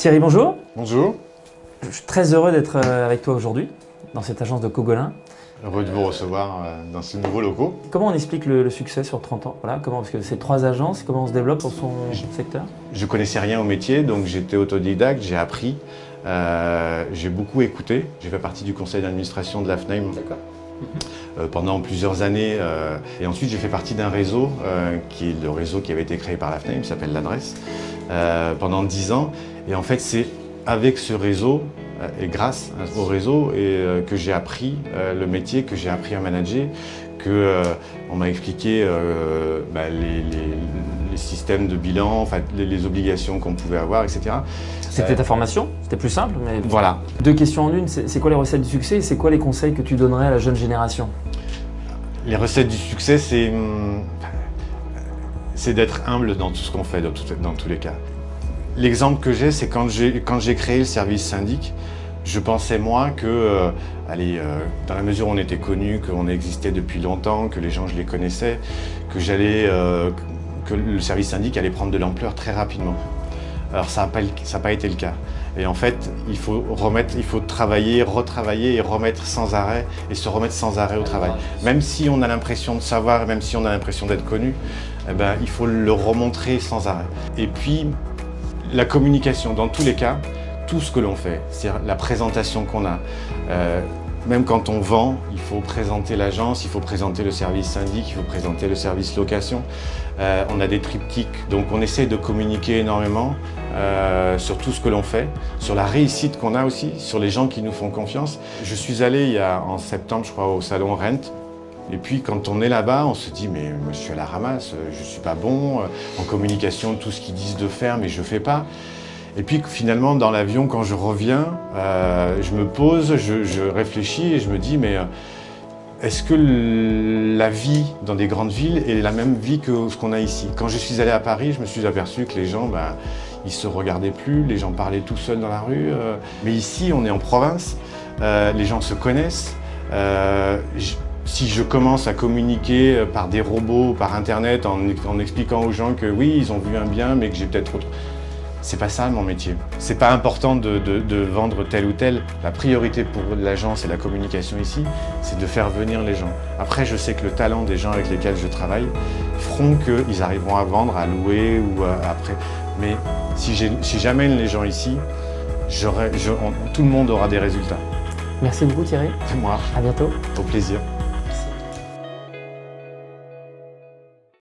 Thierry, bonjour. Bonjour. Je suis très heureux d'être euh, avec toi aujourd'hui, dans cette agence de Cogolin. Heureux de vous recevoir euh, dans ce nouveau locaux. Comment on explique le, le succès sur 30 ans? Voilà, comment, Parce que c'est trois agences, comment on se développe dans son secteur? Je connaissais rien au métier, donc j'étais autodidacte, j'ai appris, euh, j'ai beaucoup écouté. J'ai fait partie du conseil d'administration de la FNAIM euh, pendant plusieurs années. euh, et ensuite, j'ai fait partie d'un réseau, euh, qui est le réseau qui avait été créé par la FNAIM, qui s'appelle l'adresse, euh, pendant 10 ans. Et en fait, c'est avec ce réseau euh, et grâce au réseau et, euh, que j'ai appris le métier, que j'ai appris à manager, que on m'a expliqué bah, les, les- les systèmes de bilan, enfin, les, les obligations qu'on pouvait avoir, etc. C'était ta formation, c'était plus simple, mais Voilà. deux questions en une. C'est c'est quoi les recettes du succès et c'est quoi les conseils que tu donnerais à la jeune génération? Les recettes du succès, c'est hum, c'est d'être humble dans tout ce qu'on fait, dans, tous les cas. L'exemple que j'ai, c'est quand j'ai créé le service syndic, je pensais moi que, euh, euh, dans la mesure où on était connu, qu'on existait depuis longtemps, que les gens je les connaissais, que euh, que le service syndic allait prendre de l'ampleur très rapidement. Alors ça n'a pas, été le cas. Et en fait, il faut remettre, il faut travailler, retravailler et remettre sans arrêt et se remettre sans arrêt au travail. Même si on a l'impression de savoir, même si on a l'impression d'être connu, eh ben, il faut le remontrer sans arrêt. Et puis, la communication, dans tous les cas, tout ce que l'on fait, c'est-à-dire la présentation qu'on a. euh, même quand on vend, il faut présenter l'agence, il faut présenter le service syndic, il faut présenter le service location. Euh, on a des triptyques, donc on essaie de communiquer énormément euh, sur tout ce que l'on fait, sur la réussite qu'on a aussi, sur les gens qui nous font confiance. Je suis allé il y a, en septembre, je crois, au salon Rent. Et puis quand on est là-bas, on se dit mais je suis à la ramasse, je suis pas bon euh, en communication, tout ce qu'ils disent de faire, mais je fais pas. Et puis finalement dans l'avion, quand je reviens, euh, je me pose, je, réfléchis et je me dis mais euh, est-ce que la vie dans des grandes villes est la même vie que ce qu'on a ici? Quand je suis allé à Paris, je me suis aperçu que les gens, ben, ils se regardaient plus, les gens parlaient tout seuls dans la rue. euh, mais ici, on est en province, les gens se connaissent. si je commence à communiquer par des robots, par Internet, en, en expliquant aux gens que oui, ils ont vu un bien, mais que j'ai peut-être autre... C'est pas ça mon métier. C'est pas important de, de- de vendre tel ou tel. La priorité pour l'agence et la communication ici, c'est de faire venir les gens. Après, je sais que le talent des gens avec lesquels je travaille feront qu'ils arriveront à vendre, à louer ou à- après. Mais si si j'amène les gens ici, j'aurai- je- on- tout le monde aura des résultats. Merci beaucoup Thierry, C'est moi, à bientôt. au plaisir.